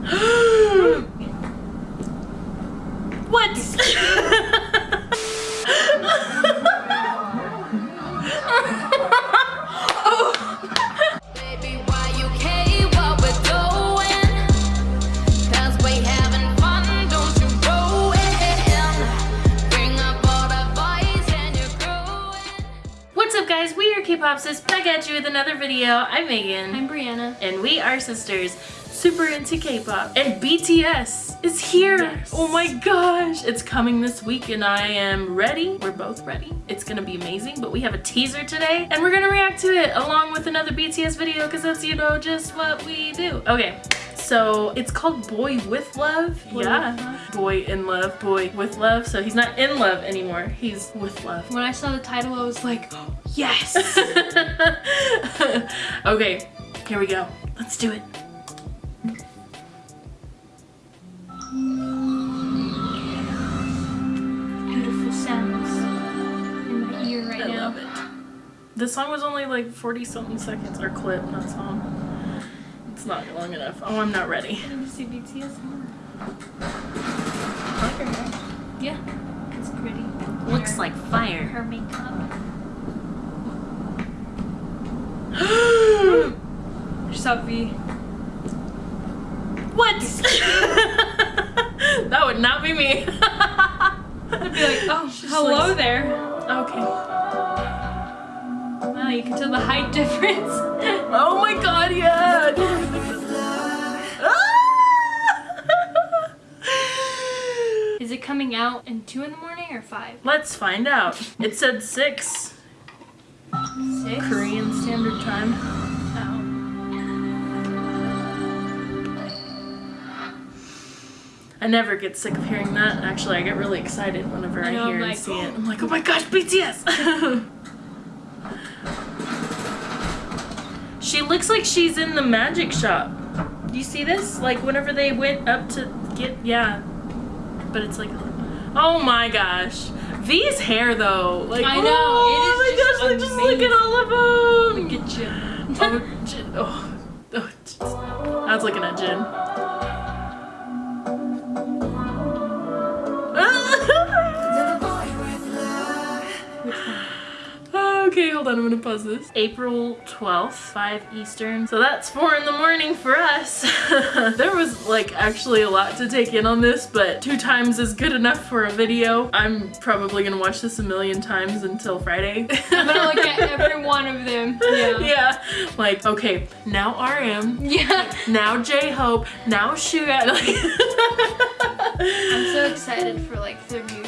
what? Baby, why you care what we're doing? 'Cause we having fun, don't you ruin. Bring up all the boys and you're growing. What's up guys? We are K-Popsis back at you with another video. I'm Megan. I'm Brianna. and we are sisters super into K-pop and BTS is here Yes. oh my gosh it's coming this week and I am ready we're both ready it's gonna be amazing but we have a teaser today and we're gonna react to it along with another BTS video because that's you know just what we do okay so it's called Boy with Love Boy yeah with Love. Boy in Love Boy with Love so he's not in love anymore he's with love When I saw the title, I was like, yes! okay, here we go. Let's do it. The song was only like 40 something seconds, or clip, not song. It's not long enough. Oh, I'm not ready. I need to see BTS more. I like her hair. Yeah, it's pretty. Looks Her- like fire. Her makeup. Sophie. what? that would not be me. I'd be like, oh, hello like- there. okay. You can tell the height difference. Oh my god, yeah. Ah! Is it coming out in 2 in the morning or 5? Let's find out. It said 6 6? Korean Standard Time. Oh. I never get sick of hearing that. Actually, I get really excited whenever I, I know, hear I'm and see it. I'm like, oh my gosh, BTS! she looks like she's in the magic shop. Do you see this? Like whenever they went up to get, yeah. But it's like, oh my gosh. V's hair though, like I know, oh it is oh my just gosh, like, just look at all of them. Look at you. Oh, Jin. Oh, oh. I was looking at Jin. On, I'm gonna pause this. April 12th, 5 Eastern. So that's 4 in the morning for us. there was like actually a lot to take in on this, but two times is good enough for a video. I'm probably gonna watch this a million times until Friday. I'm gonna look at every one of them. Yeah. yeah, like, okay, now RM, Yeah. now J-Hope, now Suga. I'm so excited for like their new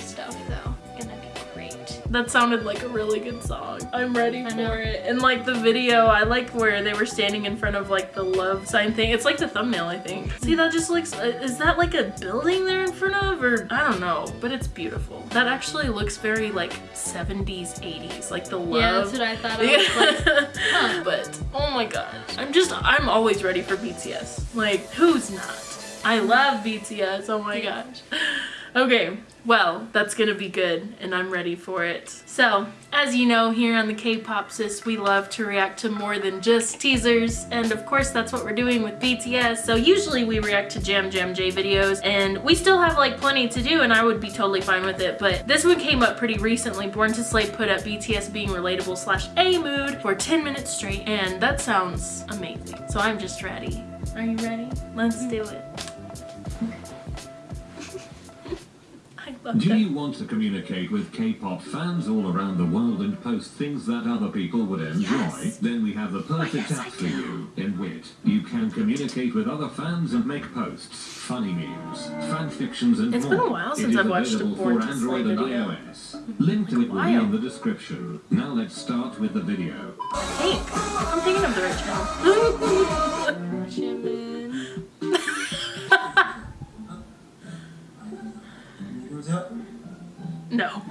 that sounded like a really good song. I'm ready for it. And like the video, I like where they were standing in front of like the love sign thing. It's like the thumbnail, I think. See, that just looks, uh, is that like a building they're in front of? Or I don't know, but it's beautiful. That actually looks very like 70s, 80s, like the love. Yeah, that's what I thought. I was like, huh. But oh my gosh, I'm just I'm always ready for BTS. Like who's not? I love BTS. Oh my gosh. Okay, well that's gonna be good, and I'm ready for it. So as you know, here on the K-pop sis, we love to react to more than just teasers, and of course that's what we're doing with BTS. So usually we react to Jam Jam J videos, and we still have like plenty to do, and I would be totally fine with it. But this one came up pretty recently. Born to Slay put up BTS being relatable slash A mood for 10 minutes straight, and that sounds amazing. So I'm just ready. Are you ready? Let's mm-hmm. do it. Do you want to communicate with K-pop fans all around the world and post things that other people would enjoy? Yes. Then we have the oh, perfect yes, app for you. In Wit, you can communicate with other fans and make posts, funny memes, fan fictions, and It's more. been a while since I've watched a for Android and video. iOS. Link to it will be in the description. Now let's start with the video. Hey, I'm thinking of the right channel. rooms up? No.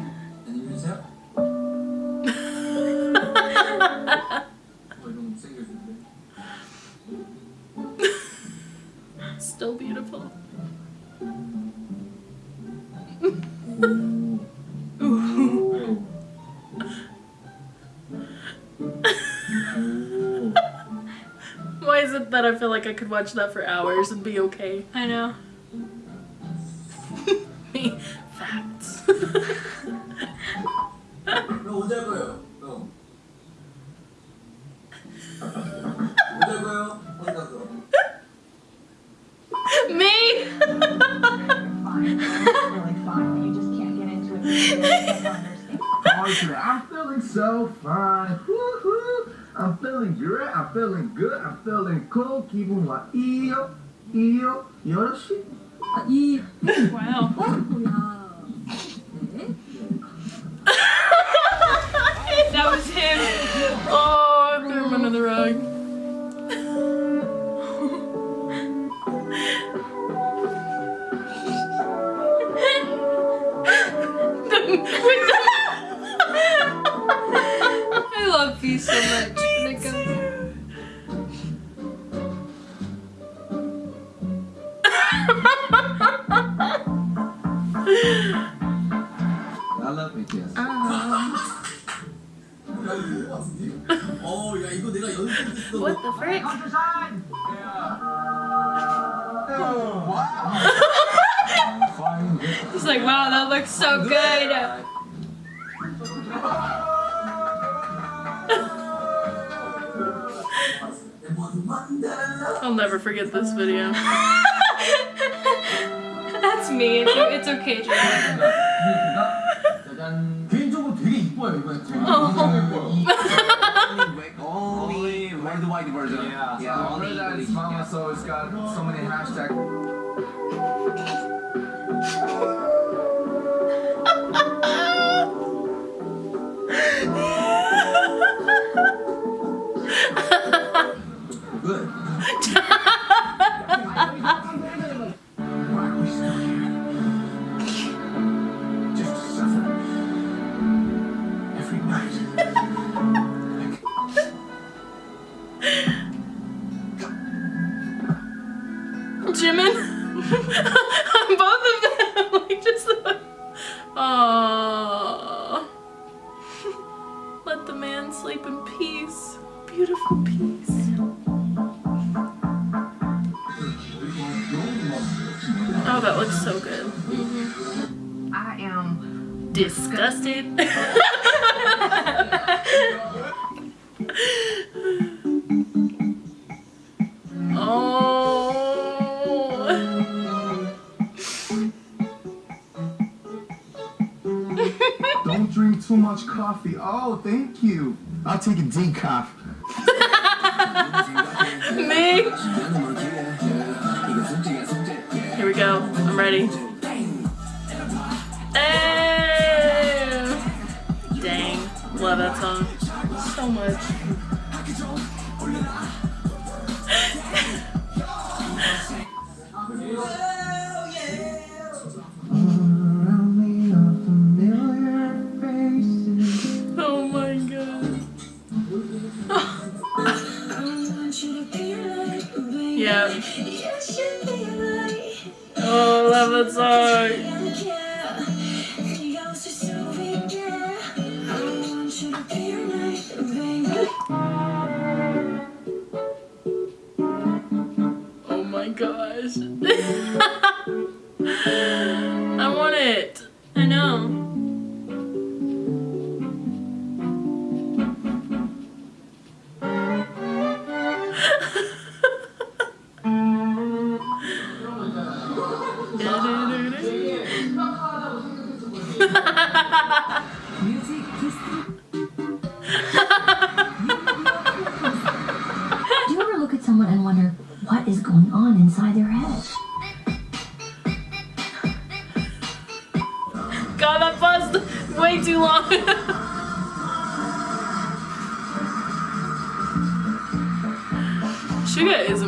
Still beautiful. Why is it that I feel like I could watch that for hours and be okay? I know. What the frick? He's like, wow, that looks so good. I'll never forget this video. That's me. It's, it's okay, Jay. oh version. Yeah, yeah. I love that it's so it's got so many hashtags. am disgusted. oh. Don't drink too much coffee. Oh, thank you. I'll take a decaf. tongue so much. Do you ever look at someone and wonder what is going on inside their head? God, that buzzed way too long. Suga is a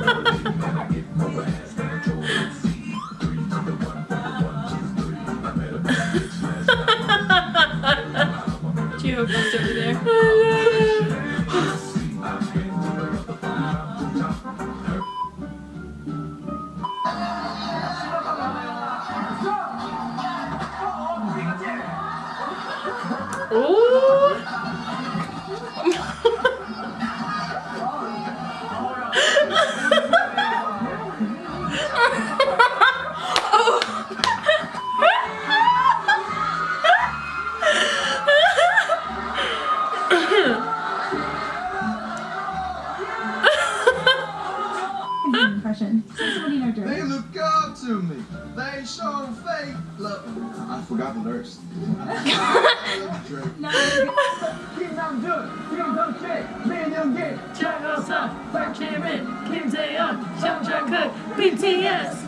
김재현 정정근 BTS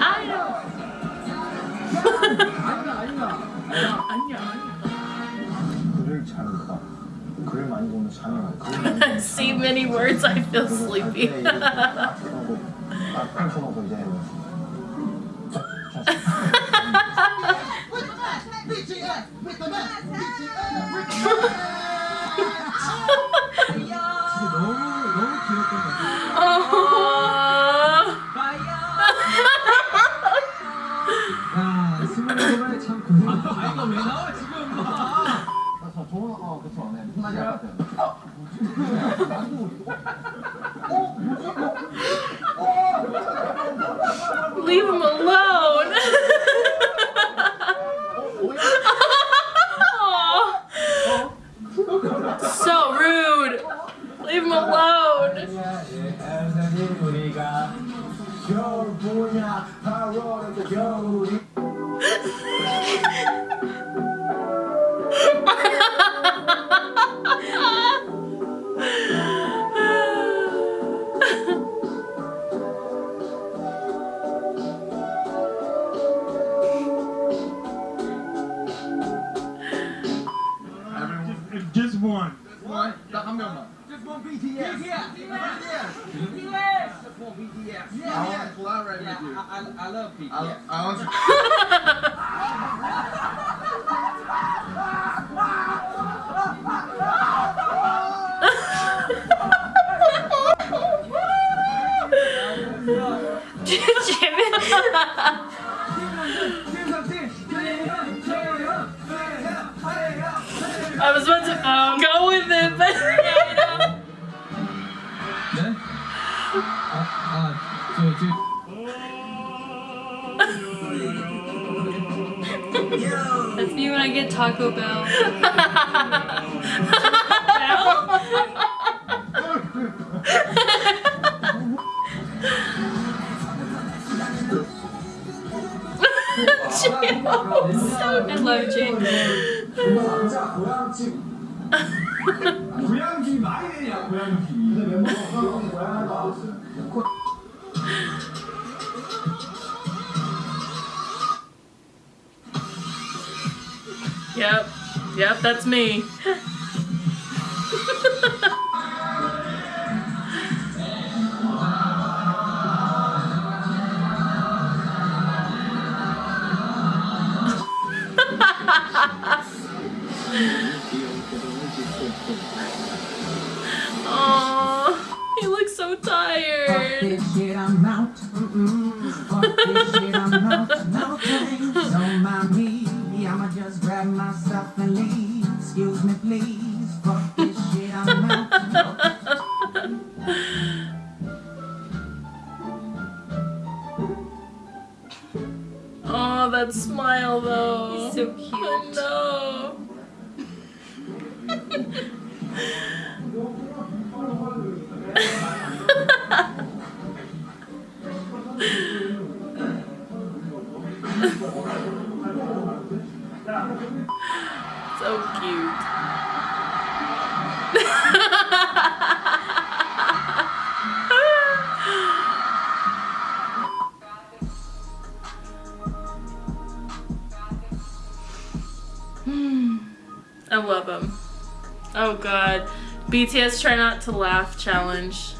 아이돌 아니야 글을 잘 읽다. 글을 많이 보면 잠이 와. 글을 많이 보면 See many words I feel sleepy 딱 펼쳐놓고 이제 너무 너무 귀엽던 것 같아. 야, 스물여덟에 참 고생. 아, 이거 왜 나와 지금? 아, 저 좋은 어, 그쵸. 네, 무슨. 어, 예, 거를 애들이 우리가 겨울 분야 바로 겨울이 I, love people. I, was about to um, go with it, but yeah, you know. uh, uh, so, That's me when I get Taco Bell. I love Jake. Yep. Yep, that's me. Oh, he looks so tired. So cute. Hmm. I love him. Oh god. BTS try not to laugh challenge.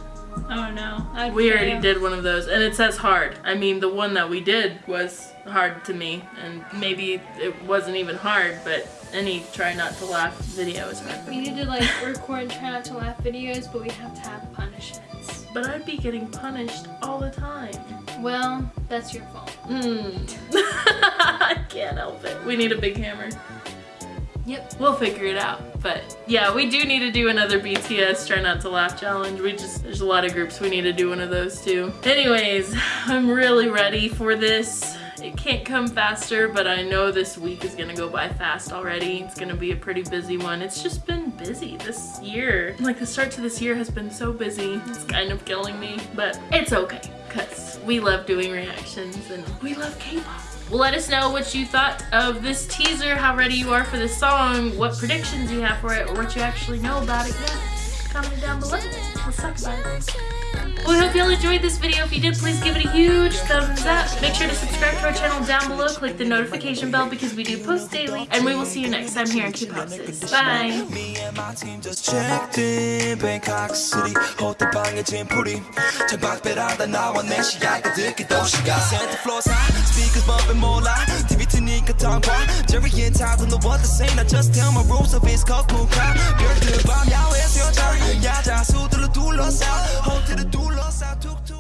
Oh no. We already did one of those and it says hard. I mean the one that we did was hard to me and maybe it wasn't even hard but any try not to laugh video is hard. We need to like record try not to laugh videos, but we have to have punishments. But I'd be getting punished all the time. Well, that's your fault. Mm. I can't help it. We need a big hammer. Yep. We'll figure it out. But yeah, we do need to do another BTS Try Not to Laugh challenge. We just, there's a lot of groups we need to do one of those too. Anyways, I'm really ready for this. It can't come faster, but I know this week is gonna go by fast already. It's gonna be a pretty busy one. It's just been busy this year. Like the start to this year has been so busy. It's kind of killing me, but it's okay because we love doing reactions and we love K-pop. Let us know what you thought of this teaser, how ready you are for this song, what predictions you have for it, or what you actually know about it yet. Comment down below. Let's talk about it. We hope you all enjoyed this video. If you did, please give it a huge thumbs up. Make sure to subscribe to our channel down below. Click the notification bell because we do post daily. And we will see you next time here on K-Pop Sis. Bye. Me and my team just checked in Bangkok City 호텔방에 짐풀이 창밖배라다 나와 내 시야가 듣기 도시가 Santa Claus high Speakers bumping 몰라 TV 트니까 tongue Jerry and Todd don't know what to say Now just tell my rules of his cock moon car 별들 밤 야외에서 여자 야자 수들로 둘러싸 i took tourne